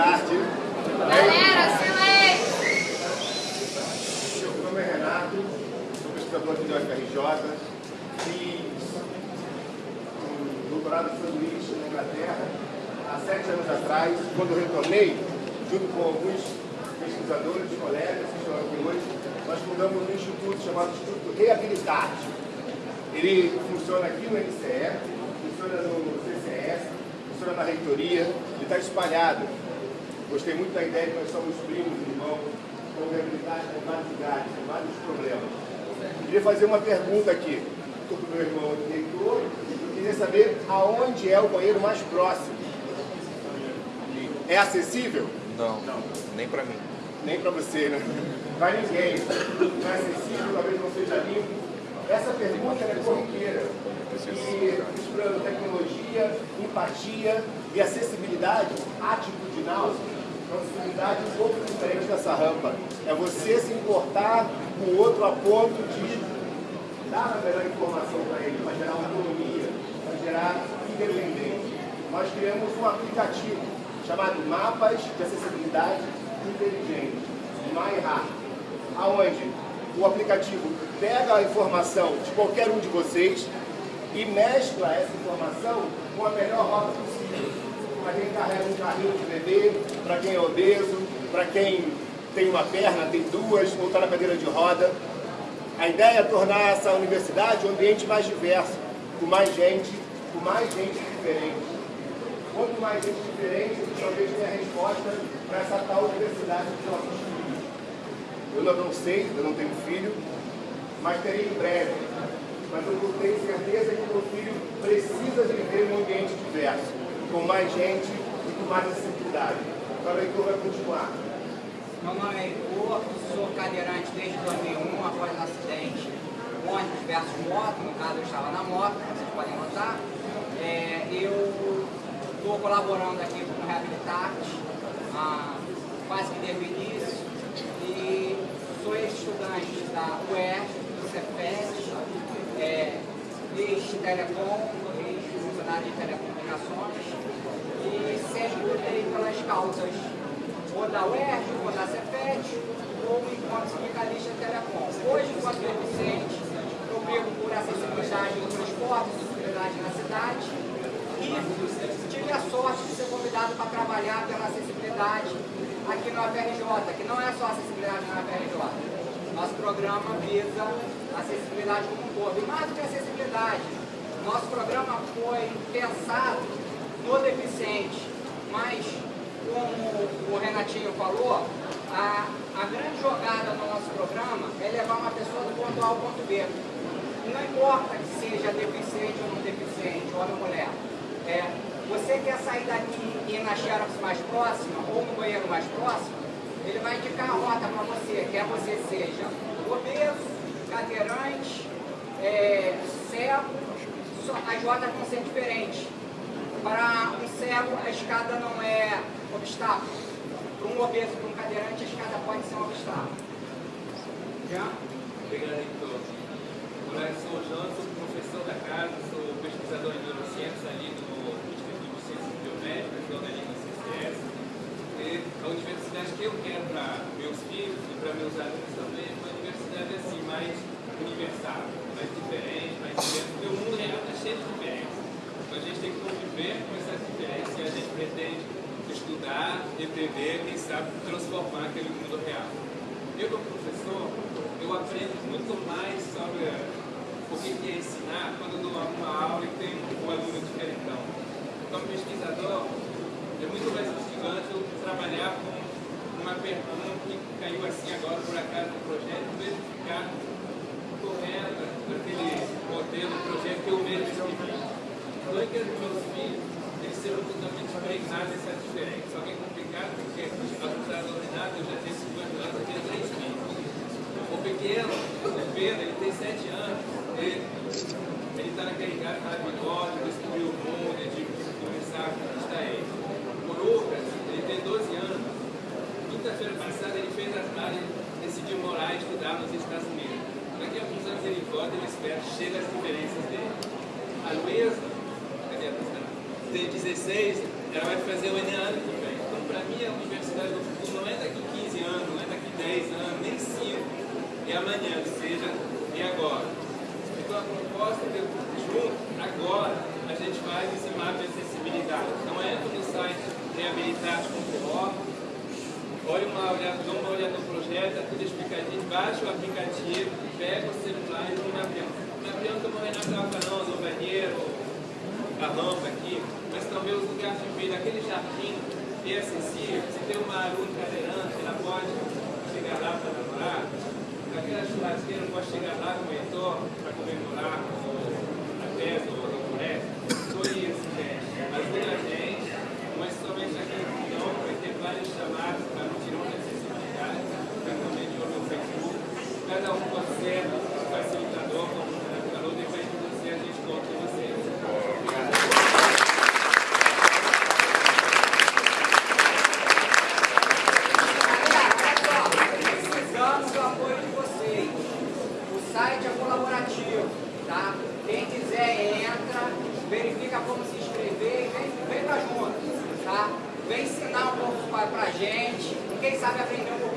tarde. Galera, silêncio! Meu nome é Renato, sou pesquisador aqui da UFRJ, fiz um doutorado de sanduíche na Inglaterra há sete anos atrás, quando retornei, junto com alguns pesquisadores, colegas que estão aqui hoje, nós fundamos um instituto chamado Instituto Reabilitate. Ele funciona aqui no NCE, funciona no CCS, funciona na reitoria, ele está espalhado Gostei muito da ideia que nós somos primos, irmãos, com reabilitarte com vários lugares, com vários problemas. Queria fazer uma pergunta aqui. Estou com meu irmão aqui, reitor, eu queria saber aonde é o banheiro mais próximo. É acessível? Não, não. nem para mim. Nem para você, né? Para ninguém. Não é acessível, talvez não seja limpo. Essa pergunta é corriqueira. E misturando tecnologia, empatia e acessibilidade atitudinal, acessibilidade um pouco diferente dessa rampa. É você se importar com o outro a ponto de dar a melhor informação para ele, para gerar autonomia, para gerar independência. Nós criamos um aplicativo chamado Mapas de Acessibilidade Inteligente, MyHeart, aonde o aplicativo pega a informação de qualquer um de vocês e mescla essa informação com a melhor rota possível. Para quem carrega um carrinho de bebê, para quem é obeso, para quem tem uma perna, tem duas, ou está na cadeira de roda. A ideia é tornar essa universidade um ambiente mais diverso, com mais gente, com mais gente diferente. Quanto mais gente diferente, talvez tenha resposta para essa tal universidade dos nossos filhos. Eu não sei, eu não tenho filho, mas terei em breve. Mas eu tenho certeza que meu filho precisa viver num ambiente diverso, com mais gente e com mais acessibilidade. Então, o leitor vai continuar. Meu nome é Heitor, sou cadeirante desde 2001, após um acidente ônibus versus moto, no caso eu estava na moto, vocês podem notar. É, eu estou colaborando aqui com o Reabilitarte, ah, quase que desde o início, e sou estudante da UERJ, do Cefet, é, ex-telecom, ex-funcionário de telecomunicações, e sempre pelas causas ou da UERJ, ou da Cefet, ou enquanto sindicalista telecom. Hoje, enquanto deficiente, eu brigo por acessibilidade no transporte, acessibilidade na cidade, e tive a sorte de ser convidado para trabalhar pela acessibilidade aqui no AFRJ, que não é só acessibilidade no AFRJ. Nosso programa visa acessibilidade como um todo. E mais do que acessibilidade, nosso programa foi pensado no deficiente, mas como o Renatinho falou, a, a grande jogada no nosso programa é levar uma pessoa do ponto A ao ponto B. Não importa que seja deficiente ou não deficiente, homem ou mulher. É, você quer sair daqui e ir na Xerox mais próxima ou no banheiro mais próximo, ele vai indicar a rota para você, quer você seja obeso, cadeirante, é, cego, as rotas vão ser diferentes. Para um cego, a escada não é obstáculo. Para um obeso, para um cadeirante, a escada pode ser um obstáculo. Já? Obrigado, Heitor. Olá, eu sou o sou professor da casa, sou pesquisador em neurociência ali no Instituto de Ciências Biomédicas, do Organismo CCS. E a universidade que eu quero para meus filhos e para meus alunos também é uma universidade assim, mais universal, mais diferente, mais diversa, porque o mundo real está cheio de. Então a gente tem que conviver com essas diferenças e a gente pretende estudar, repreender, quem sabe transformar aquele mundo real. Eu, como professor, eu aprendo muito mais sobre o que é ensinar quando eu dou uma aula e tem um aluno diferentão. Como pesquisador, é muito mais instigante eu trabalhar com uma pergunta que caiu assim agora por acaso no projeto, verificar correta daquele modelo, projeto que eu mesmo escrevi. Eu quero que meus filhos eles serão totalmente dessa diferença. Só que é complicado porque, do ordenado, eu já tenho 50 anos, eu tenho 3 filhos. O pequeno, o Pedro, ele tem 7 anos, ele está naquele cara maravilhoso, de descobrir o mundo, de começar a conquistar ele. O Lucas, ele tem 12 anos. Quinta-feira passada ele fez as malas e decidiu morar e estudar nos Estados Unidos. Daqui a alguns anos ele volta e ele espera, chega as diferenças dele. A Luísa, a? Tem 16, ela vai fazer o Enem ano que vem. Então, para mim, a universidade do futuro não é daqui 15 anos, não é daqui 10 anos, nem 5. É amanhã, que seja, e agora. proposta de junto, agora, a gente faz esse mapa de acessibilidade. Então entra no site reabilitate.org, olha uma olhada, dá uma olhada no projeto, tá tudo explicadinho, baixa o aplicativo, pega o celular e não. No avião, como o Renato estava falando, no banheiro, a rampa aqui, mas também os lugares de vida, aquele jardim é acessível, se tem uma aluna cadeirante, ela pode chegar lá para namorar, aquela churrasqueira pode chegar lá com o Heitor para comemorar com a festa ou a floresta. Foi isso, gente. Ajuda a gente, mas somente aqui no Tirão vai ter vários chamados para o Tirão de Acessibilidade, para também de olho no Facebook. Cada um pode ser facilitador, como o Renato falou, depois de você a gente conta com vocês. Precisamos do apoio de vocês. O site é colaborativo, tá? Quem quiser entra, verifica como se inscrever e vem, vem pra junto, tá? Vem ensinar um pouco pra, gente quem sabe aprender um pouquinho